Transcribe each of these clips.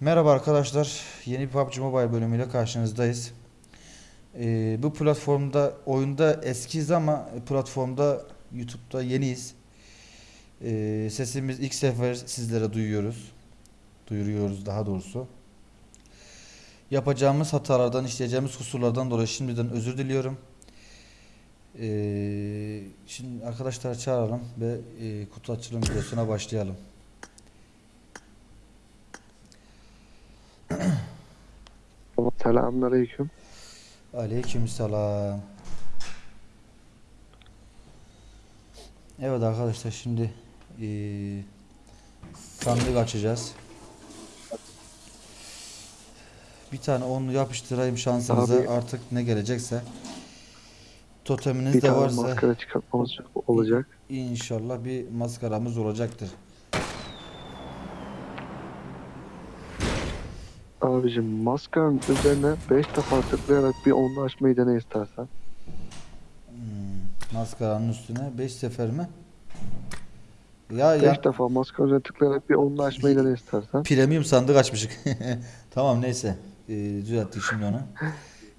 Merhaba arkadaşlar. Yeni bir PUBG Mobile bölümüyle karşınızdayız. Ee, bu platformda oyunda eskiyiz ama platformda YouTube'da yeniyiz. Ee, sesimiz ilk sefer sizlere duyuyoruz. Duyuruyoruz daha doğrusu. Yapacağımız hatalardan, işleyeceğimiz kusurlardan dolayı şimdiden özür diliyorum. Ee, şimdi arkadaşlar çağıralım ve e, kutu açılım videosuna başlayalım. Selamünaleyküm. Aleykümselam. Evet arkadaşlar şimdi eee sandık açacağız. Bir tane onlu yapıştırayım şansınıza Abi- artık ne gelecekse. Toteminiz Bir de tane varsa maskara çıkartmamız olacak. inşallah bir maskaramız olacaktır. Abicim maskanın üzerine 5 defa tıklayarak bir onlu açmayı dene istersen. Hmm, maskaranın üstüne 5 sefer mi? Ya 5 ya defa maskanın üzerine tıklayarak bir onlu açmayı dene istersen. Premium sandık açmışık. tamam neyse. Ee, düzelttik şimdi onu.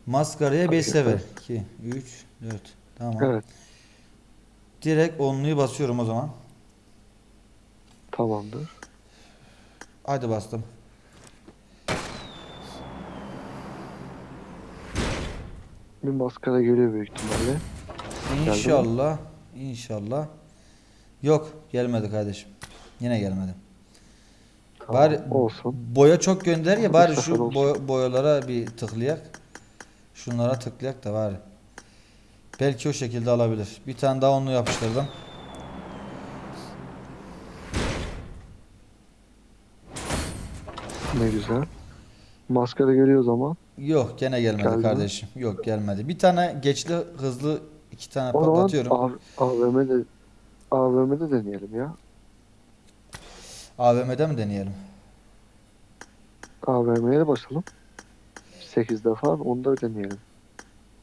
Maskaraya 5 Hadi sefer. 2, 3, 4. Tamam. Evet Direkt onluyu basıyorum o zaman. tamamdır. Haydi bastım. Bir maskara geliyor büyük ihtimalle. İnşallah. İnşallah. Yok gelmedi kardeşim. Yine gelmedi. Tamam, Bari olsun. boya çok gönder ya bari şu boy- boyalara bir tıklayak. Şunlara tıklayak da bari. Belki o şekilde alabilir. Bir tane daha onlu yapıştırdım. Ne güzel. Maskara geliyor o zaman. Yok gene gelmedi Geldi mi? kardeşim. Yok gelmedi. Bir tane geçli hızlı iki tane O zaman patlatıyorum. A- AVM'de AVM'de deneyelim ya. AVM'de mi deneyelim? AVM'ye de basalım. 8 defa onu da deneyelim.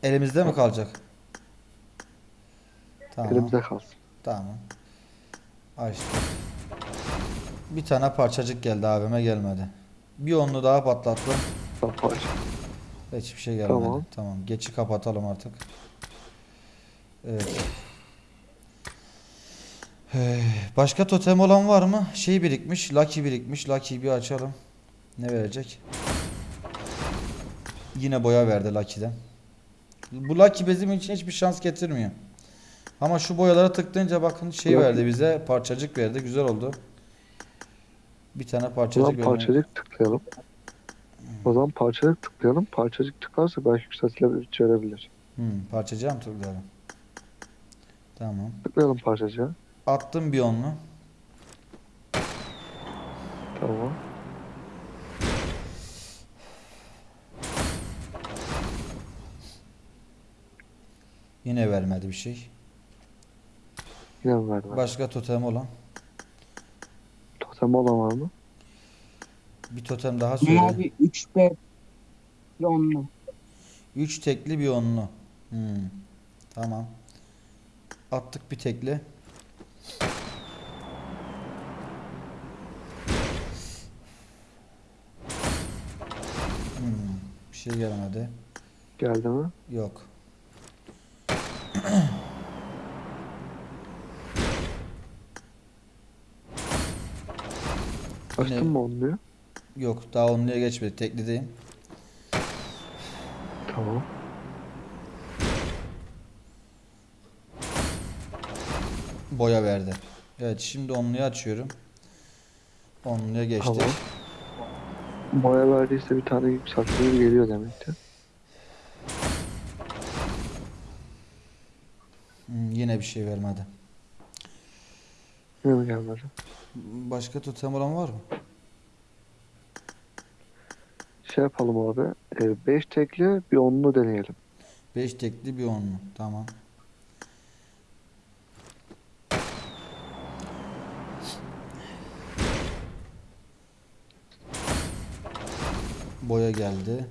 Elimizde mi kalacak? Tamam. Elimizde kalsın. Tamam. Açtım. Bir tane parçacık geldi AVM gelmedi. Bir onlu daha patlattım. Yapar. Hiçbir şey gelmedi. Tamam. Tamam. Geçi kapatalım artık. Evet. Ee, Başka totem olan var mı? Şey birikmiş. Lucky birikmiş. Lucky'yi bir açalım. Ne verecek? Yine boya verdi Lucky'den. Bu Lucky bizim için hiçbir şans getirmiyor. Ama şu boyalara tıklayınca bakın şey verdi bize. Parçacık verdi. Güzel oldu. Bir tane parçacık verdi. parçacık tıklayalım. O zaman parçacık tıklayalım. Parçacık tıklarsa belki yükseltilebilir, verebilir. Hmm, parçacığa mı tıklayalım? Tamam. Tıklayalım parçacığa. Attım bir onlu. Tamam. Yine vermedi bir şey. Yine verdi? Başka totem olan. Totem olan var mı? Bir totem daha söyle. Abi 3 B onlu. 3 tekli bir onlu. Hmm. Tamam. Attık bir tekli. Hmm. Bir şey gelmedi. Geldi mi? Yok. Açtın Yine- mı diyor? Yok. Daha onluya geçmedi. Teklideyim. Tamam. Boya verdi. Evet şimdi onluyu açıyorum. Onluya geçtik. Tamam. Boya verdiyse bir tane yükseltilir geliyor demektir. Hmm, yine bir şey vermedi. Mi gelmedi? Başka totem olan var mı? Şey yapalım abi. 5 tekli bir onlu deneyelim. 5 tekli bir onlu. Tamam. Boya geldi.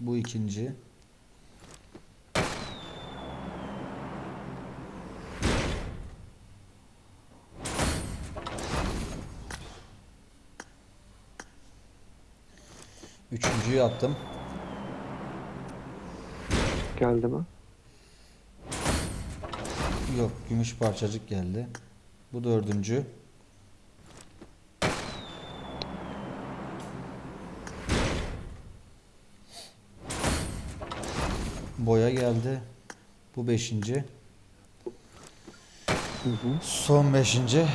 Bu ikinci. Üçüncüyü attım. Geldi mi? Yok gümüş parçacık geldi. Bu dördüncü. Boya geldi. Bu beşinci. Hı hı. Son beşinci.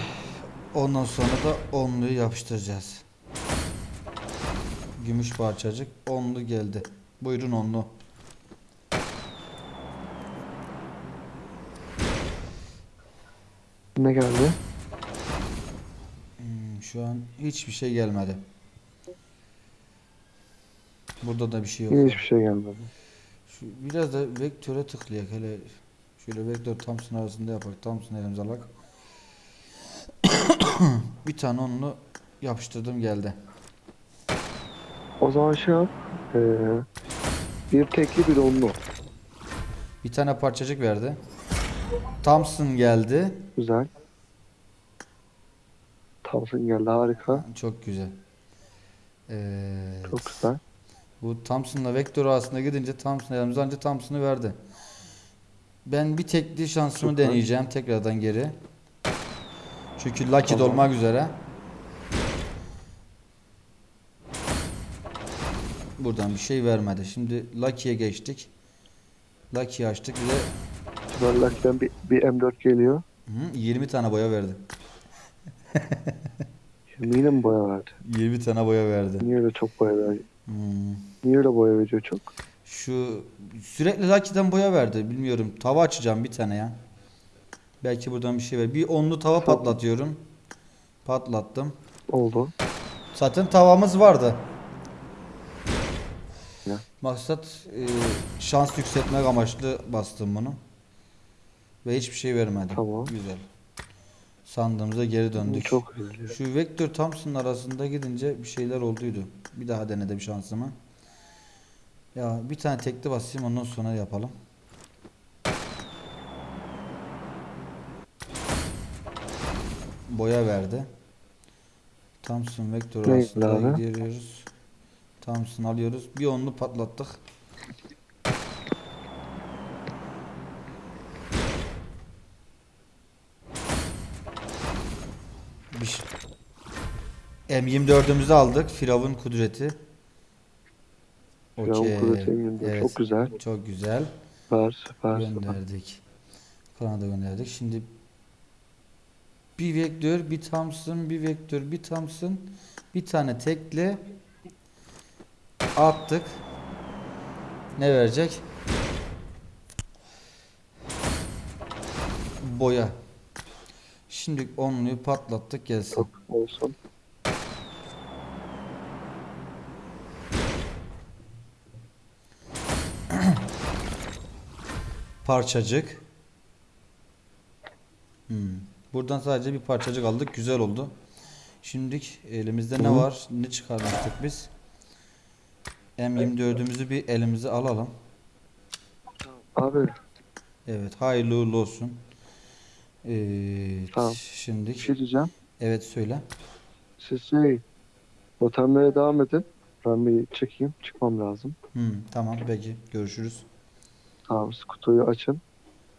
Ondan sonra da onluyu yapıştıracağız. Gümüş parçacık. Onlu geldi. Buyurun onlu. Ne geldi? Hmm, Şu an hiçbir şey gelmedi. Burada da bir şey yok. Yine hiçbir şey gelmedi. Şu, biraz da vektöre tıklayak hele şöyle vektör Thompson arasında yapak. Thompson elimize alak. bir tane onlu yapıştırdım geldi. O zaman şey yap. Ee, bir tekli bir onlu. Bir tane parçacık verdi. Thompson geldi. Güzel. Thompson geldi harika. Çok güzel. Ee, Çok güzel. bu Thompson'la vektör arasında gidince Thompson elimize alınca Thompson'ı verdi. Ben bir tekli şansımı Süper. deneyeceğim tekrardan geri. Çünkü Lucky Tamam. dolmak üzere. Buradan bir şey vermedi. Şimdi Lucky'ye geçtik. Lucky'yi açtık. Bize Süper Lucky'den bir, bir M4 geliyor. hı, 20 tane boya verdi. Şimdi yine mi boya verdi? 20 tane boya verdi. Niye öyle çok boya verdi? Hmm. Niye öyle boya veriyor çok? Şu sürekli Lucky'den boya verdi. Bilmiyorum. Tava açacağım bir tane ya. Belki buradan bir şey ver. Bir onlu tava Tamam. patlatıyorum. Patlattım. Oldu. Zaten tavamız vardı. Ya. Maksat e, şans yükseltmek amaçlı bastım bunu. Ve hiçbir şey vermedi. Tamam. Güzel. Sandığımıza geri döndük. Çok güzel. Şu Vector Thompson arasında gidince bir şeyler olduydu. Bir daha denedim şansımı. Ya bir tane tekli basayım ondan sonra yapalım. Boya verdi. Thompson Vector Ne arasında abi? Thompson alıyoruz. Bir onlu patlattık. Bir şey- M24'ümüzü aldık. Firavun kudreti. Firavun Okey. kudreti M24. Evet. Çok güzel. Çok güzel. Süper süper. Gönderdik. Kanada gönderdik. Şimdi bir vektör, bir Thompson, bir vektör, bir Thompson, bir tane tekle attık. Ne verecek? Boya. Şimdi onluyu patlattık gelsin. Olsun. Parçacık. Hmm. Buradan sadece bir parçacık aldık. Güzel oldu. Şimdi elimizde ne var? Ne çıkarmıştık biz? M24'ümüzü bir elimize alalım. Abi Evet, hayırlı uğurlu olsun. Evet, Tamam. şimdi bir şey diyeceğim. evet söyle. Siz şey totemlere devam edin. Ben bir çekeyim. Çıkmam lazım. Hmm, tamam peki görüşürüz. Tamam siz kutuyu açın.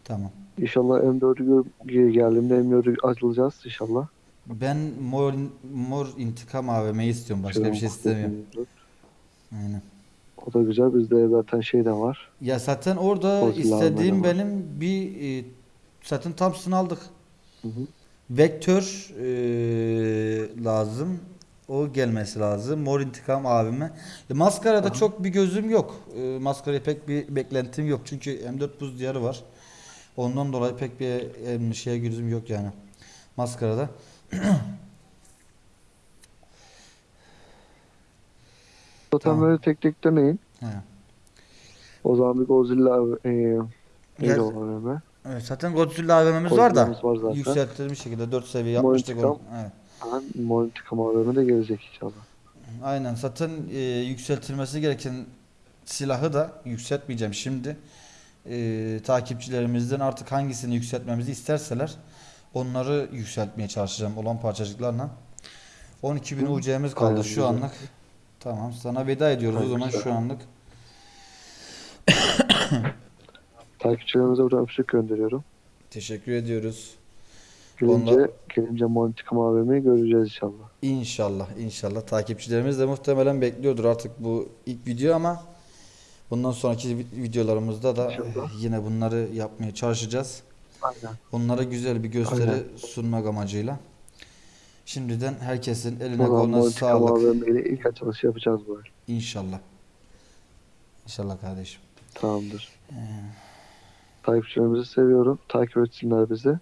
Tamam. İnşallah M4'ü gö- geldiğimde M4'ü açılacağız inşallah. Ben mor mor intikam AVM'yi istiyorum. Başka bir şey istemiyorum. Aynen. O da güzel. Bizde zaten şey de var. Ya zaten orada Godzilla istediğim AVM var. benim bir e, zaten Thompson aldık. Hı hı. Vektör e, lazım. O gelmesi lazım. Mor intikam abime. E, maskarada çok bir gözüm yok. E, maskaraya pek bir beklentim yok. Çünkü M4 buz diyarı var. Ondan dolayı pek bir e, şeye gözüm yok yani. Maskarada. Totemleri tek tek deneyin. He. O zaman bir Godzilla e, neydi o AVM? Evet, zaten Godzilla AVM'miz var da. Var zaten. Yükselttiğimiz şekilde 4 seviye yapmıştık onu. Evet. İntikam AVM de gelecek inşallah. Aynen zaten e, yükseltilmesi gereken silahı da yükseltmeyeceğim şimdi. E, takipçilerimizden artık hangisini yükseltmemizi isterseler onları yükseltmeye çalışacağım olan parçacıklarla. 12.000 Hı. UC'miz kaldı Aynen, şu güzel. anlık. Tamam. Sana veda ediyoruz o zaman şu anlık. Takipçilerimize buradan öpücük gönderiyorum. Teşekkür ediyoruz. Gelince, Onlar- gelince Montikam AVM'yi göreceğiz inşallah. İnşallah, inşallah. Takipçilerimiz de muhtemelen bekliyordur artık bu ilk video ama bundan sonraki vi- videolarımızda da İnşallah. yine bunları yapmaya çalışacağız. Aynen. Onlara güzel bir gösteri Aynen. sunmak amacıyla. Şimdiden herkesin eline koluna sağlık. İle ilk açılışı yapacağız bu ay. İnşallah. İnşallah kardeşim. Tamamdır. Ee, Takipçilerimizi seviyorum. Takip etsinler bizi.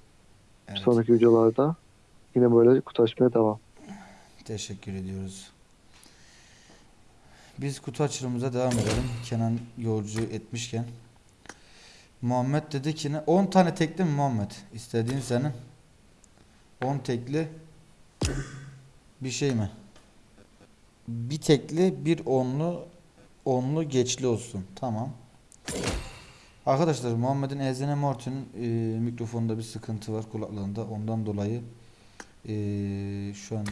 evet. Sonraki videolarda yine böyle kutu açmaya devam. Teşekkür ediyoruz. Biz kutu açılımıza devam edelim. Kenan yolcu etmişken. Muhammed dedi ki ne? 10 tane tekli mi Muhammed? İstediğin senin. 10 tekli bir şey mi? Bir tekli, bir onlu, onlu geçli olsun. Tamam. Arkadaşlar Muhammed'in Ezene Morty'nin e, mikrofonda bir sıkıntı var kulaklığında. Ondan dolayı e, şu an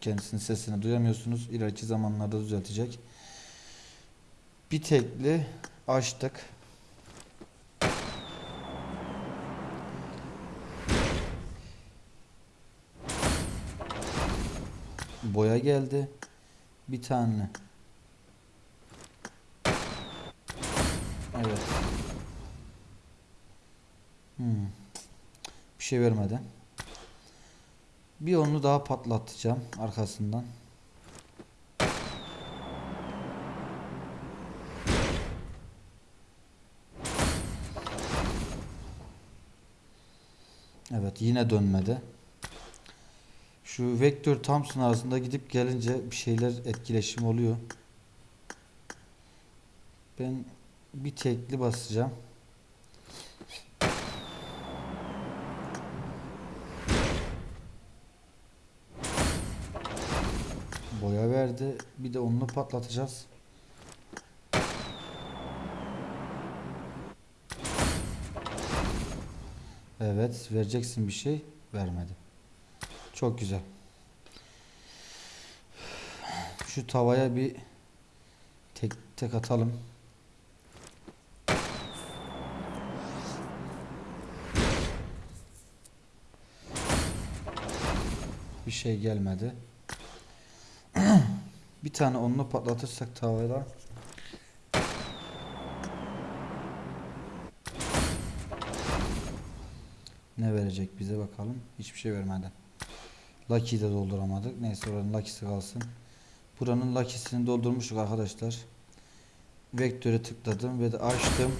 kendisinin sesini duyamıyorsunuz. İleriki zamanlarda düzeltecek. Bir tekli açtık. Boya geldi. Bir tane. Evet. Hmm. Bir şey vermedi. Bir onu daha patlatacağım arkasından. Evet yine dönmedi. Şu vektör Thompson arasında gidip gelince bir şeyler etkileşim oluyor. Ben bir tekli basacağım. Boya verdi. Bir de onunla patlatacağız. Evet, vereceksin bir şey. Vermedi. Çok güzel. Şu tavaya bir tek tek atalım. Bir şey gelmedi. Bir tane onunla patlatırsak tavada ne verecek bize bakalım. Hiçbir şey vermedi. Lucky'yi de dolduramadık. Neyse oranın Lucky'si kalsın. Buranın Lucky'sini doldurmuştuk arkadaşlar. Vektör'e tıkladım ve de açtım.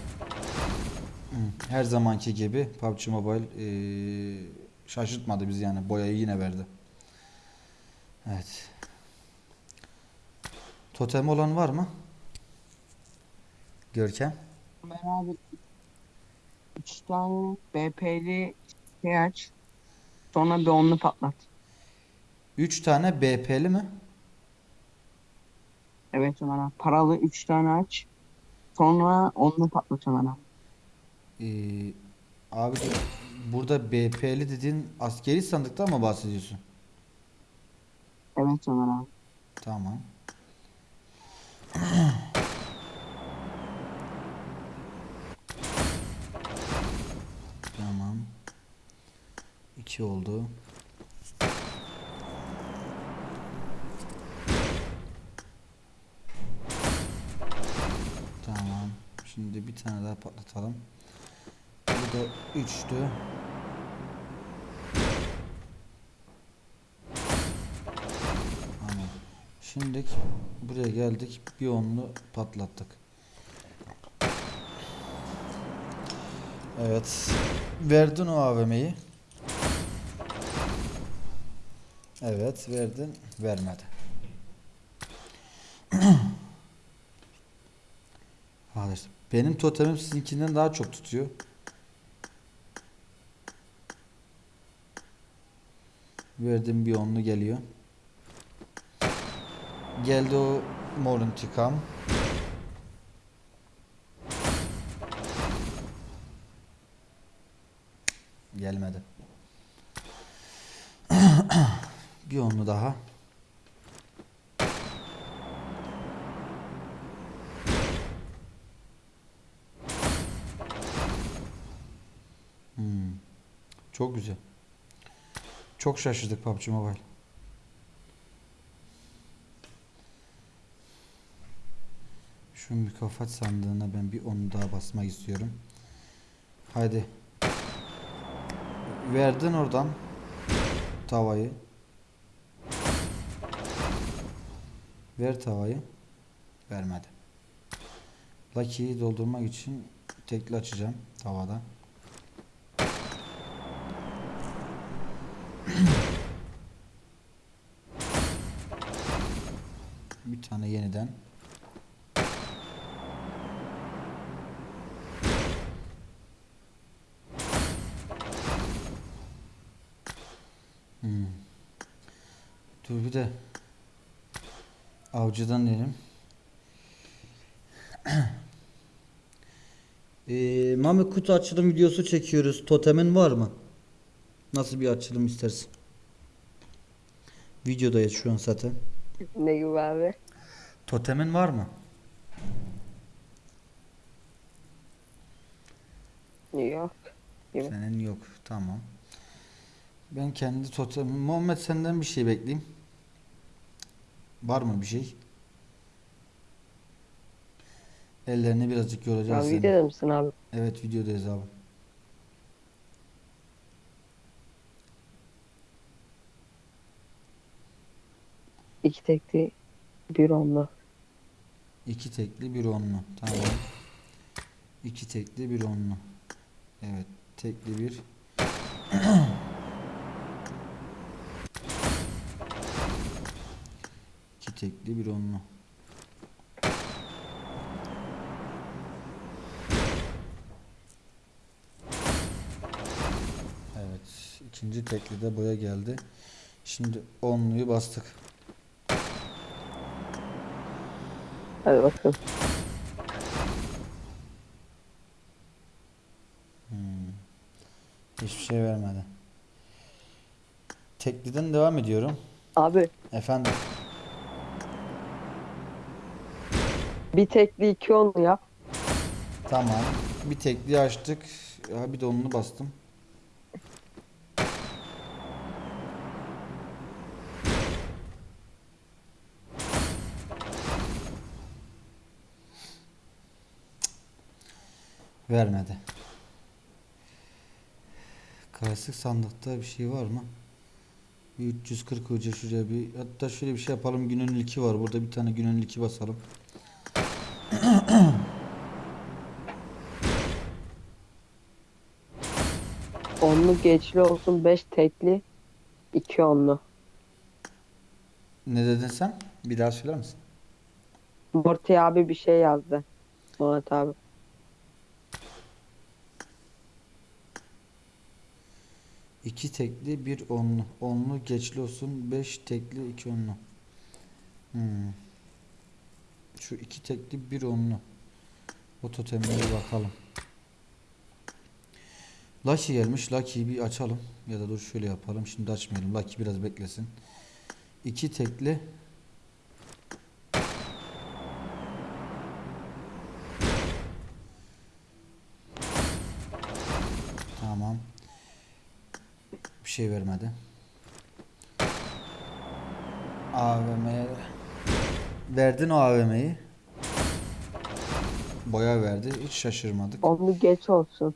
Her zamanki gibi PUBG Mobile eee, şaşırtmadı bizi yani. Boyayı yine verdi. Evet. Totem olan var mı? Görkem. Ben abi 3 tane BP'li şey aç. Sonra bir onlu patlat. 3 tane BP'li mi? Evet Ömer abi. Paralı 3 tane aç. Sonra onlu patlat Ömer abi. Ee, abi burada BP'li dediğin askeri sandıktan mı bahsediyorsun? Evet Ömer abi. Tamam. Tamam. 2 oldu. Tamam. Şimdi bir tane daha patlatalım. Bu da 3'tü. Tamam. Şimdi buraya geldik. Bir onlu patlattık. Evet. Verdin o AVM'yi. Evet verdin. Vermedi. Arkadaşlar benim totemim sizinkinden daha çok tutuyor. Verdim bir onlu geliyor. Geldi o mor intikam. Gelmedi. bir onlu daha. Çok güzel. Çok şaşırdık PUBG Mobile. Şu mükafat sandığına ben bir onu daha basmak istiyorum. Haydi. Verdin oradan tavayı. Ver tavayı. Vermedi. Lucky'yi doldurmak için tekli açacağım tavada. Tane yeniden. Hmm. Dur bir de avcıdan diyelim. Ee, Mami kutu açılım videosu çekiyoruz. Totemin var mı? Nasıl bir açılım istersin? Videodayız şu an zaten. Ne gibi abi? Totemin var mı? Yok. Gibi. Senin yok. Tamam. Ben kendi totemim. Muhammed senden bir şey bekleyeyim. Var mı bir şey? Ellerini birazcık yoracağız Abi seni. videoda mısın abi? Evet videodayız abi. İki tekli bir onlu. İki tekli bir onlu. Tamam. İki tekli bir onlu. Evet. Tekli bir. İki tekli bir onlu. Evet. ikinci tekli de boya geldi. Şimdi onluyu bastık. Hadi bakalım. Hiçbir şey vermedi. Tekliden devam ediyorum. Abi Efendim. bir tekli iki onlu yap. Tamam. Bir tekliği açtık. Bir de onunu bastım. Vermedi. Klasik sandıkta bir şey var mı? Bir 340 hoca şuraya bir hatta şöyle bir şey yapalım günün ilki var burada bir tane günün ilki basalım. Onlu geçli olsun beş tekli iki onlu. Ne dedin sen? Bir daha söyler misin? Morty abi bir şey yazdı. Murat abi. İki tekli bir onlu. Onlu geçli olsun. Beş tekli iki onlu. Hmm. Şu iki tekli bir onlu. O totemlere bakalım. Lucky gelmiş. Lucky'yi bir açalım. Ya da dur şöyle yapalım. Şimdi açmayalım. Lucky biraz beklesin. İki tekli. Tamam. Bir şey vermedi. AVM'ye verdin o AVM'yi. Boya verdi. Hiç şaşırmadık. Onlu geç olsun.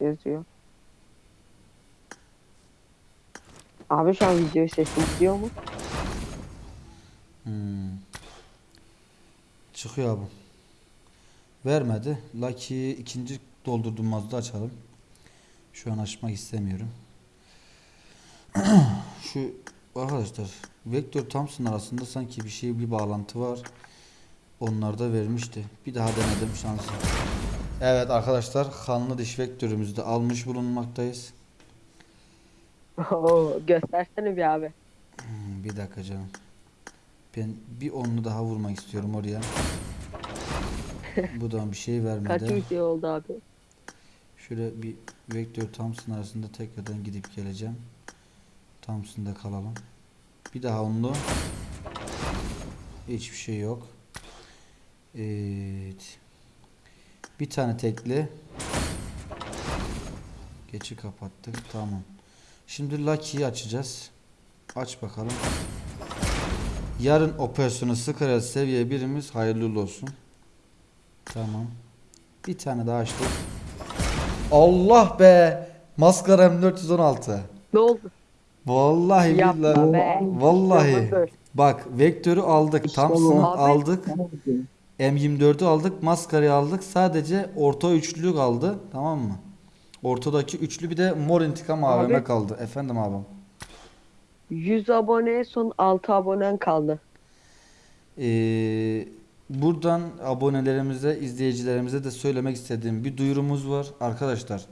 Yazıyor. Abi şu an video sesi gidiyor mu? Hmm. Çıkıyor abi. Vermedi. Lucky'yi ikinci doldurduğumuzda açalım. Şu an açmak istemiyorum. Şu arkadaşlar Vektör Thompson arasında sanki bir şey bir bağlantı var. Onlarda vermişti. Bir daha denedim şansım. Evet arkadaşlar kanlı diş vektörümüzü de almış bulunmaktayız. Oo, göstersene bir abi. Hmm, Bir dakika canım. Ben bir onlu daha vurmak istiyorum oraya. Bu da bir şey Kaç vermedi. video oldu abi? Şöyle bir vektör Thompson arasında tekrardan gidip geleceğim. Thompson'da kalalım. Bir daha onlu. Hiçbir şey yok. Evet. Bir tane tekli. Geçi kapattık. Tamam. Şimdi Lucky'yi açacağız. Aç bakalım. Yarın operasyonu Skara seviye birimiz hayırlı olsun. Tamam. Bir tane daha açtık. Allah be! Maskara M416. Ne oldu? Vallahi Yapma billahi. be. Vallahi. Yapma. Bak vektörü aldık. İşte Thompson'ı bu. aldık. M24'ü aldık. Maskarayı aldık. Sadece orta üçlü kaldı. Tamam mı? Ortadaki üçlü bir de mor intikam AVM Abi. kaldı. Efendim abim. 100 aboneye son 6 abonen kaldı. Ee, buradan abonelerimize, izleyicilerimize de söylemek istediğim bir duyurumuz var. Arkadaşlar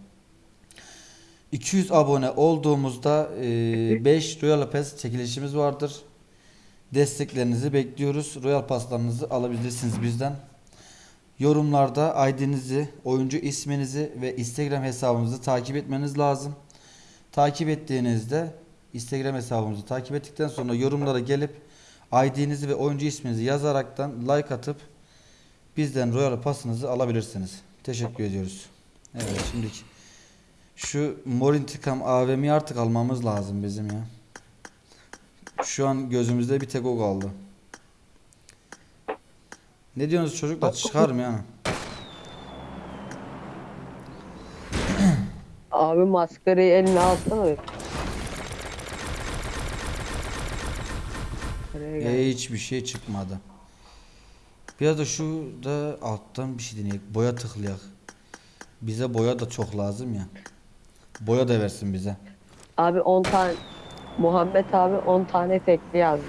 200 abone olduğumuzda 5 Royal Pass çekilişimiz vardır. Desteklerinizi bekliyoruz. Royal Pass'larınızı alabilirsiniz bizden. Yorumlarda ID'nizi, oyuncu isminizi ve Instagram hesabımızı takip etmeniz lazım. Takip ettiğinizde Instagram hesabımızı takip ettikten sonra yorumlara gelip ID'nizi ve oyuncu isminizi yazaraktan like atıp bizden Royal Pass'ınızı alabilirsiniz. Teşekkür ediyoruz. Evet şimdi şu Mor İntikam AVM'yi artık almamız lazım bizim ya. Şu an gözümüzde bir tek o kaldı. Ne diyorsunuz çocuklar? Çıkar mı yani? Abi maskarayı eline alsana. Bir. Buraya gel. E, hiçbir şey çıkmadı. Biraz da şu da alttan bir şey deneyek. Boya tıklayak. Bize boya da çok lazım ya. Boya da versin bize. Abi 10 tane Muhammed abi 10 tane tekli yazdı.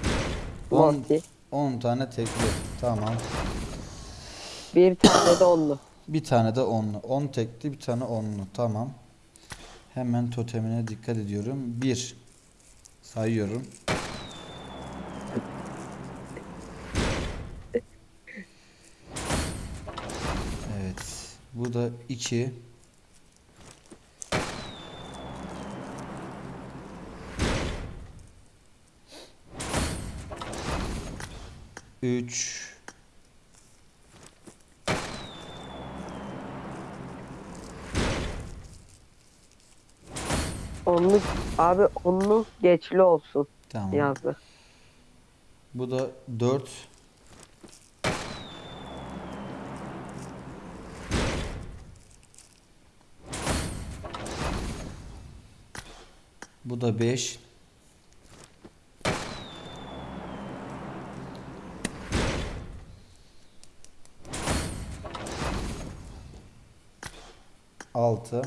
On. Morty. 10 tane tekli. Tamam. Bir tane de onlu. Bir tane de onlu. 10 tekli bir tane onlu. Tamam. Hemen totemine dikkat ediyorum. 1 sayıyorum. Evet. Bu da 2 3 Onlu abi onlu geçli olsun Tamam. yazdı. Bu da 4 Bu da 5 6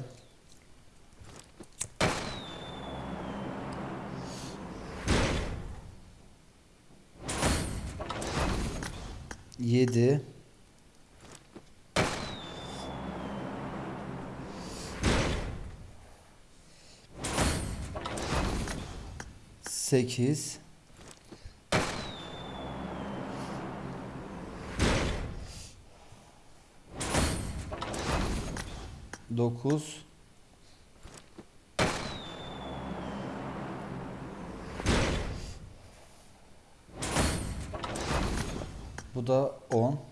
8 9 Bu da 10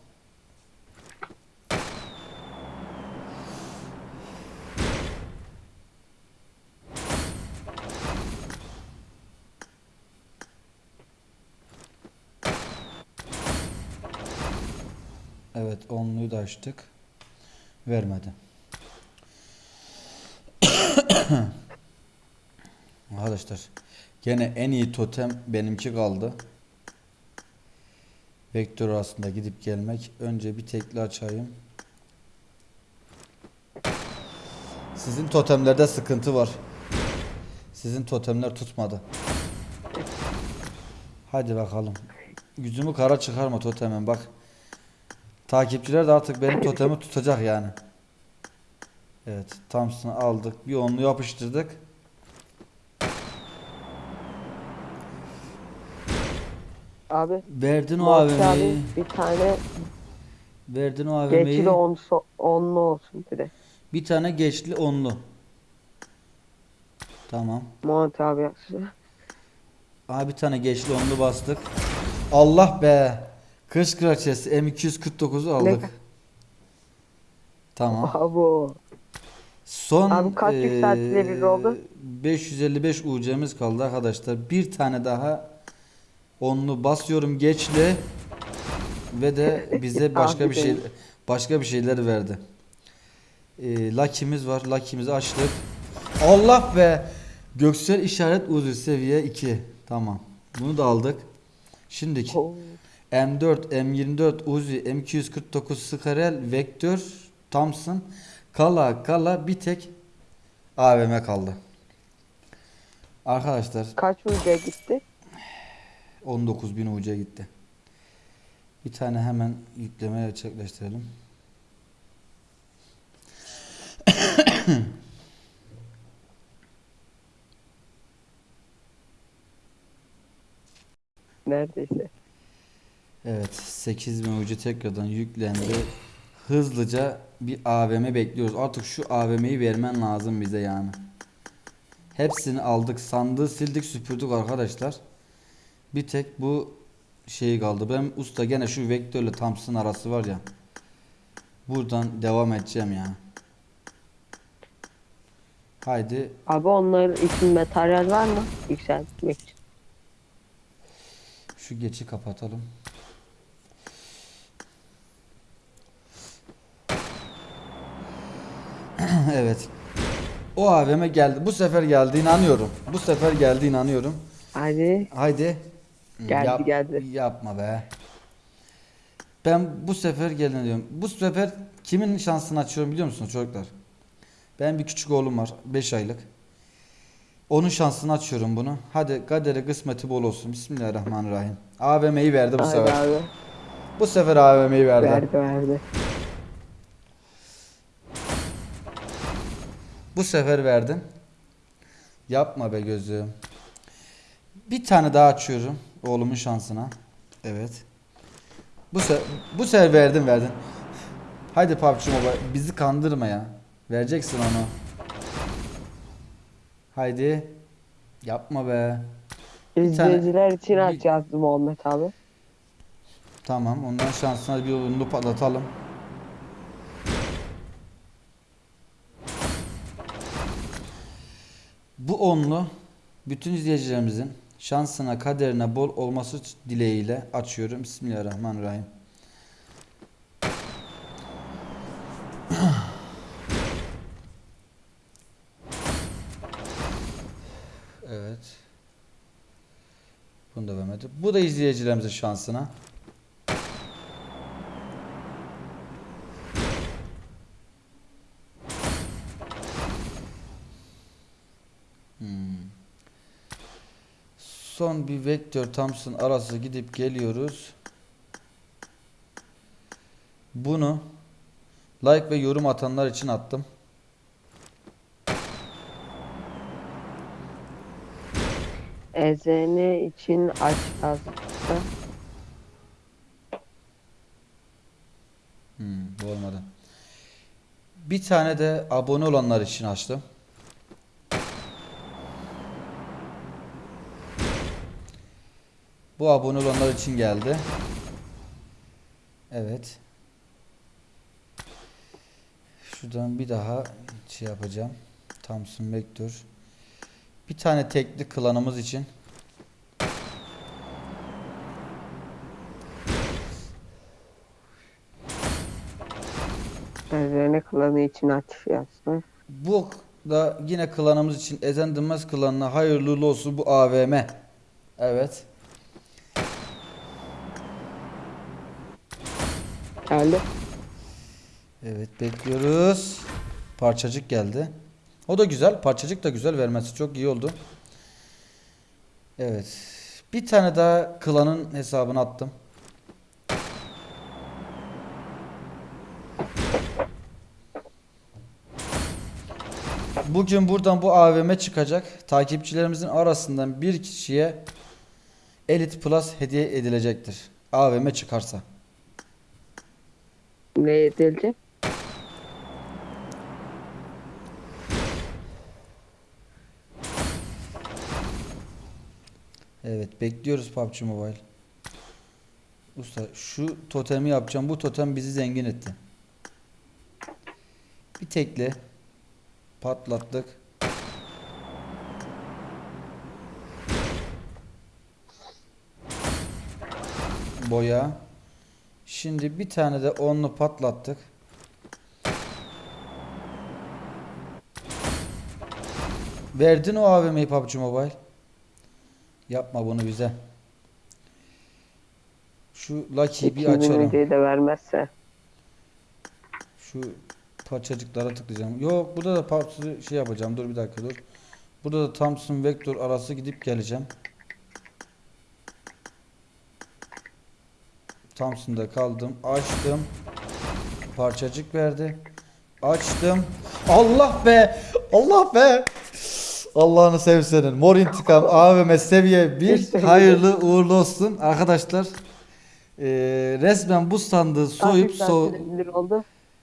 Evet onluyu da açtık. Vermedi. Arkadaşlar gene en iyi totem benimki kaldı. Vektör arasında gidip gelmek. Önce bir tekli açayım. Sizin totemlerde sıkıntı var. Sizin totemler tutmadı. Hadi bakalım. Yüzümü kara çıkarma totemen bak. Takipçiler de artık benim totemi tutacak yani. Evet, Thompson'ı aldık. Bir onlu yapıştırdık. Abi Verdin o abi AVM'yi. bir tane Verdin o AVM'yi. geçli on, onlu olsun bir de. Bir tane geçli onlu. Tamam. Muhammed abi yazdı. Aha bir tane geçli onlu bastık. Allah be. Kış kraliçesi M249'u aldık. Ne- Tamam. Abo. Son Abi kaç yükseltileri eee, oldu? 555 UC'miz kaldı arkadaşlar. Bir tane daha onlu basıyorum geçli ve de bize başka bir şey başka bir şeyler verdi. Eee Lucky'miz var. Lucky'mizi açtık. Allah be! Göksel işaret uzu seviye 2. Tamam. Bunu da aldık. Şimdiki Oo. M4, M24, Uzi, M249, Skarel, Vektör, Thompson, kala kala bir tek AVM kaldı. Arkadaşlar Kaç uca gitti? 19.000 uca gitti. Bir tane hemen yükleme gerçekleştirelim. Neredeyse. Evet 8000 ucu tekrardan yüklendi. Hızlıca bir AVM bekliyoruz. Artık şu AVM'yi vermen lazım bize yani. Hepsini aldık. Sandığı sildik süpürdük arkadaşlar. Bir tek bu şey kaldı. Ben usta gene şu vektörle Thompson arası var ya. Buradan devam edeceğim ya. Haydi Abi onlar için materyal var mı? Yükseltmek için. Şu geçi kapatalım. evet. O AVM geldi. Bu sefer geldi inanıyorum. Bu sefer geldi inanıyorum. Hadi. Haydi. Geldi, geldi. Yapma be. Ben bu sefer gelin diyorum. Bu sefer kimin şansını açıyorum biliyor musunuz çocuklar? Ben bir küçük oğlum var. 5 aylık. Onun şansını açıyorum bunu. Hadi kaderi kısmeti bol olsun. Bismillahirrahmanirrahim. AVM'yi verdi bu Hadi sefer. abi. Bu sefer AVM'yi verdi. Verdi verdi. Bu sefer verdim. Yapma be gözüm. Bir tane daha açıyorum oğlumun şansına. Evet. Bu se bu sefer verdim verdin. Haydi PUBG Mobile bizi kandırma ya. Vereceksin onu. Haydi. Yapma be. İzleyiciler için bir- aç yazdı Muhammed abi. Tamam ondan şansına bir yolunu patlatalım. Bu onlu bütün izleyicilerimizin şansına kaderine bol olması dileğiyle açıyorum. Bismillahirrahmanirrahim. Evet. Bunu da vermedi. Bu da izleyicilerimizin şansına. Son bir vektör Thompson arası gidip geliyoruz. Bunu like ve yorum atanlar için attım. Ezene için aç yazdı. Hmm, bu olmadı. Bir tane de abone olanlar için açtım. Bu abone olanlar için geldi. Evet. Şuradan bir daha şey yapacağım. Thompson Vector. Bir tane tekli klanımız için. Ezene klanı için aç yazdı. Bu da yine klanımız için Ezen Dınmaz klanına hayırlı olsun bu AVM. Evet. Geldi. Evet bekliyoruz. Parçacık geldi. O da güzel. Parçacık da güzel vermesi çok iyi oldu. Evet. Bir tane daha klanın hesabını attım. Bugün buradan bu AVM çıkacak. Takipçilerimizin arasından bir kişiye Elite Plus hediye edilecektir. AVM çıkarsa. Ne edilecek? Evet bekliyoruz PUBG Mobile. Usta şu totemi yapacağım. Bu totem bizi zengin etti. Bir tekle. Patlattık. Boya. Şimdi bir tane de onlu patlattık. Verdin o AVM'yi PUBG Mobile. Yapma bunu bize. Şu Lucky'yi bir 2000 açalım. da vermezse. Şu parçacıklara tıklayacağım. Yok burada da parçası şey yapacağım. Dur bir dakika dur. Burada da Thompson Vector arası gidip geleceğim. Thompson'da kaldım. Açtım. Parçacık verdi. Açtım. Allah be! Allah be! Allah'ını sevsenin. Mor intikam AVM seviye 1. Hayırlı uğurlu olsun. Arkadaşlar eee, resmen bu sandığı soyup so.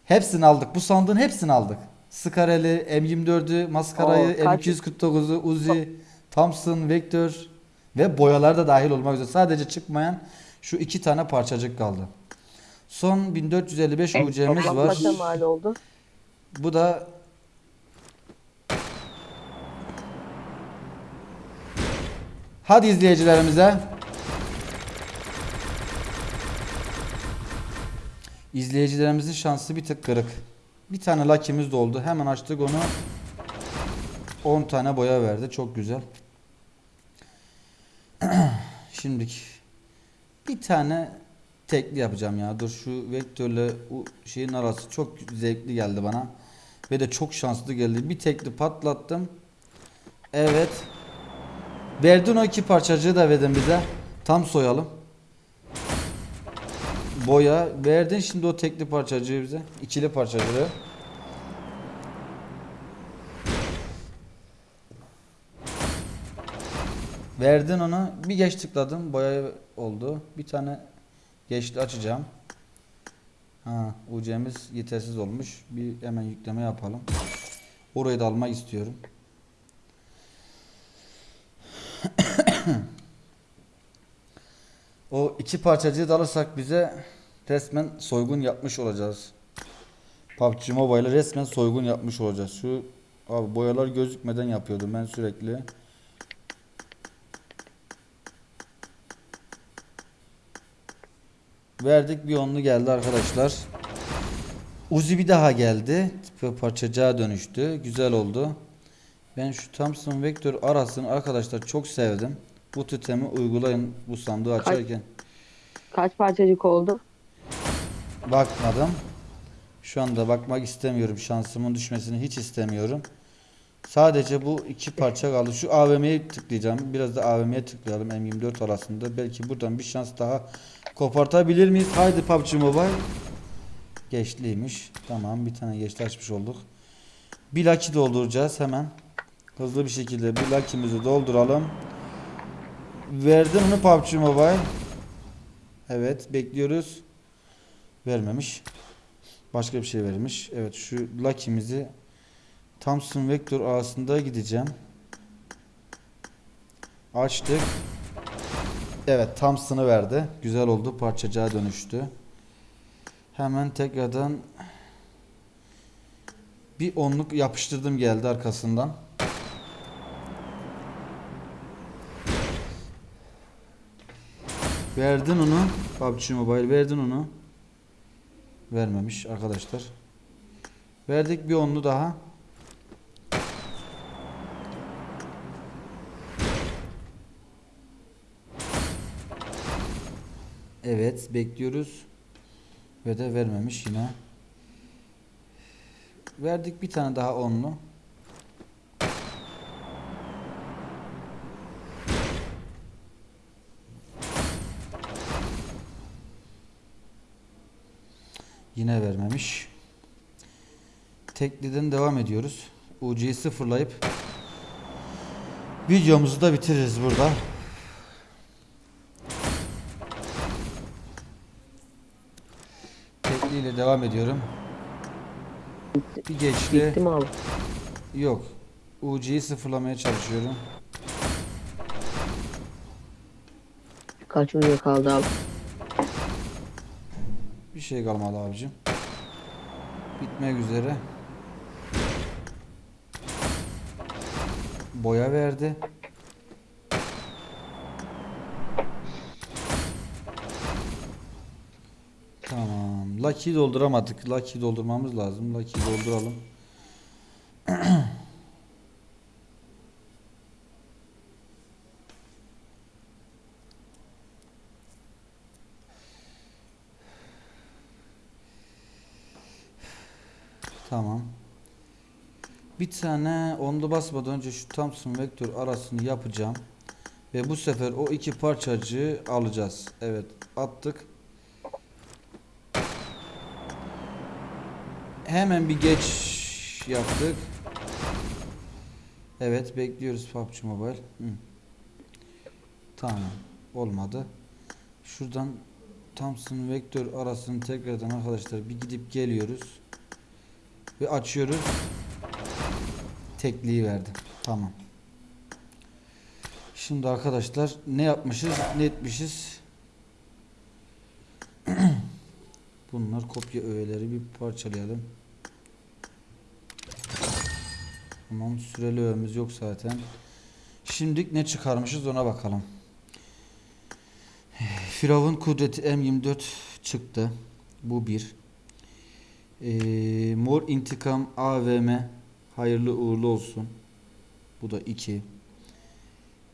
Hepsini aldık. Bu sandığın hepsini aldık. Skareli, M24'ü, maskarayı, Oo, kaç- M249'u, Uzi, Thompson, Vector ve boyalar da dahil olmak üzere. Sadece çıkmayan şu iki tane parçacık kaldı. Son 1455 Evet, UC'miz var. mal oldu? Bu da Hadi izleyicilerimize. İzleyicilerimizin şansı bir tık kırık. Bir tane lakimiz doldu. Hemen açtık onu. 10 tane boya verdi. Çok güzel. Şimdiki bir tane tekli yapacağım ya. Dur şu vektörle o şeyin arası çok zevkli geldi bana. Ve de çok şanslı geldi. Bir tekli patlattım. Evet. Verdin o iki parçacığı da verdin bize. Tam soyalım. Boya. Verdin şimdi o tekli parçacığı bize. İkili parçacığı. Verdin onu. Bir geç tıkladım. Boya oldu. Bir tane geçti açacağım. Ha, UC'miz yetersiz olmuş. Bir hemen yükleme yapalım. Orayı da almak istiyorum. o iki parçacığı da alırsak bize resmen soygun yapmış olacağız. PUBG Mobile'ı resmen soygun yapmış olacağız. Şu abi boyalar gözükmeden yapıyordum ben sürekli. Verdik bir onlu geldi arkadaşlar. Uzi bir daha geldi. Parçacığa dönüştü. Güzel oldu. Ben şu Thompson Vector arasını arkadaşlar çok sevdim. Bu tütemi uygulayın bu sandığı açarken. Kaç parçacık oldu? Bakmadım. Şu anda bakmak istemiyorum. Şansımın düşmesini hiç istemiyorum. Sadece bu iki parça kaldı. Şu AVM'ye tıklayacağım. Biraz da AVM'ye tıklayalım M24 arasında. Belki buradan bir şans daha kopartabilir miyiz? Haydi PUBG Mobile. Geçliymiş. Tamam bir tane geçli açmış olduk. Bir lucky dolduracağız hemen. Hızlı bir şekilde bir lucky'mizi dolduralım. Verdim onu PUBG Mobile. Evet bekliyoruz. Vermemiş. Başka bir şey vermiş. Evet şu lucky'mizi Thompson Vector arasında gideceğim. Açtık. Evet Thompson'ı verdi. Güzel oldu. Parçacığa dönüştü. Hemen tekrardan bir onluk yapıştırdım geldi arkasından. Verdin onu. PUBG Mobile verdin onu. Vermemiş arkadaşlar. Verdik bir onlu daha. Evet bekliyoruz. Ve de vermemiş yine. Verdik bir tane daha onlu. Yine vermemiş. Tekliden devam ediyoruz. UC'yi sıfırlayıp videomuzu da bitiririz burada. Tekliyle devam ediyorum. Bir geçti. Bitti mi abi? Yok. UC'yi sıfırlamaya çalışıyorum. Kaç video kaldı abi? Bir şey kalmadı abicim. Bitmek üzere. boya verdi. Tamam. Lucky'yi dolduramadık. Lucky'yi doldurmamız lazım. Lucky'yi dolduralım. Tamam. Bir tane onda basmadan önce şu Thompson vektör arasını yapacağım. Ve bu sefer o iki parçacığı alacağız. Evet attık. Hemen bir geç yaptık. Evet bekliyoruz PUBG Mobile. Hı. Tamam olmadı. Şuradan Thompson vektör arasını tekrardan arkadaşlar bir gidip geliyoruz. Ve açıyoruz. Tekliği verdi. Tamam. Şimdi arkadaşlar ne yapmışız? Ne etmişiz? Bunlar kopya öğeleri bir parçalayalım. Tamam süreli öğemiz yok zaten. Şimdilik ne çıkarmışız ona bakalım. Firavun kudreti M24 çıktı. Bu bir. Ee, Mor intikam AVM hayırlı uğurlu olsun. Bu da 2.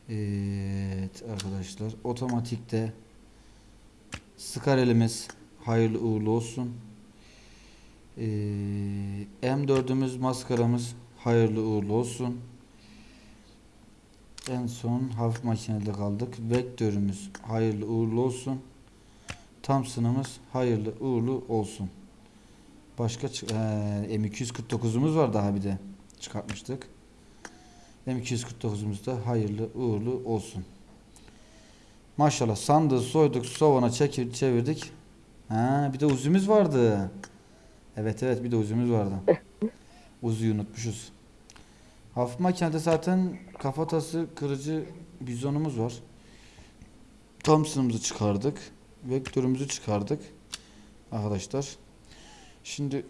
Evet arkadaşlar otomatikte Scar elimiz hayırlı uğurlu olsun. Ee, M4'ümüz maskaramız hayırlı uğurlu olsun. En son hafif makinede kaldık. Vektörümüz hayırlı uğurlu olsun. Thompson'ımız hayırlı uğurlu olsun. Başka çı- ee, M249'umuz var daha bir de çıkartmıştık. M249'umuz da hayırlı uğurlu olsun. Maşallah sandığı soyduk, sovana çekir, çevirdik. Ha, bir de uzumuz vardı. Evet evet bir de uzumuz vardı. Uzuyu unutmuşuz. Hafif makinede zaten kafatası kırıcı bizonumuz var. Thompson'ımızı çıkardık. Vektörümüzü çıkardık. Arkadaşlar. Şimdi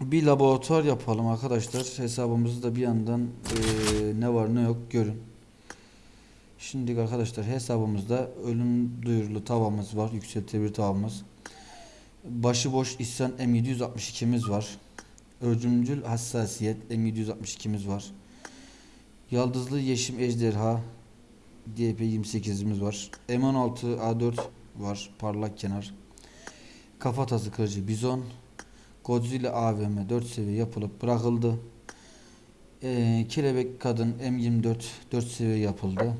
bir laboratuvar yapalım arkadaşlar. Hesabımızı da bir yandan eee, ne var ne yok görün. Şimdi arkadaşlar hesabımızda ölüm duyurulu tavamız var. Yükseltilebilir tavamız. Başıboş isyan M762'miz var. Ölümcül hassasiyet M762'miz var. Yaldızlı yeşim ejderha DP28'imiz var. M16 A4 var. Parlak kenar. Kafatası kırıcı bizon. Godzilla AVM 4 seviye yapılıp bırakıldı. Ee, kelebek kadın M24 4 seviye yapıldı.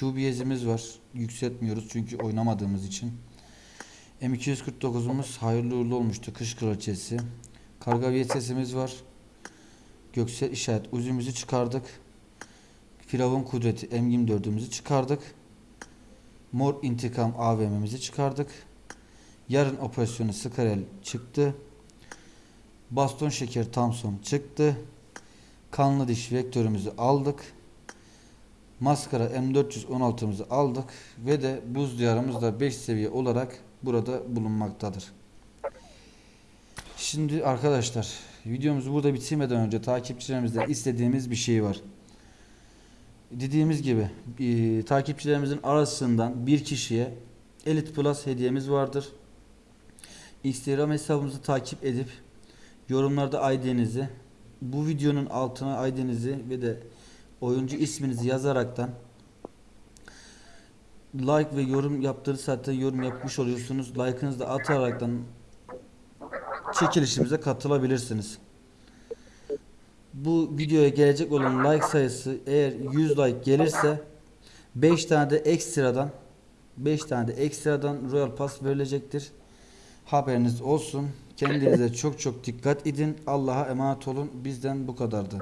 QBS'imiz var. Yükseltmiyoruz çünkü oynamadığımız için. M249'umuz hayırlı uğurlu olmuştu. Kış kraliçesi. Karga VSS'imiz var. Göksel işaret uzumuzu çıkardık. Firavun kudreti M24'ümüzü çıkardık. Mor intikam AVM'mizi çıkardık. Yarın operasyonu Skarel çıktı. Baston şeker Thompson çıktı. Kanlı diş vektörümüzü aldık. Maskara M416'mızı aldık ve de buz diyarımız da 5 seviye olarak burada bulunmaktadır. Şimdi arkadaşlar videomuzu burada bitirmeden önce takipçilerimizden istediğimiz bir şey var. Dediğimiz gibi e, takipçilerimizin arasından bir kişiye Elite Plus hediyemiz vardır. Instagram hesabımızı takip edip yorumlarda ID'nizi bu videonun altına ID'nizi ve de oyuncu isminizi yazaraktan like ve yorum yaptığınız zaten yorum yapmış oluyorsunuz. Like'ınızı da ataraktan çekilişimize katılabilirsiniz. Bu videoya gelecek olan like sayısı eğer 100 like gelirse 5 tane de ekstradan 5 tane de ekstradan Royal Pass verilecektir. Haberiniz olsun. Kendinize çok çok dikkat edin. Allah'a emanet olun. Bizden bu kadardı.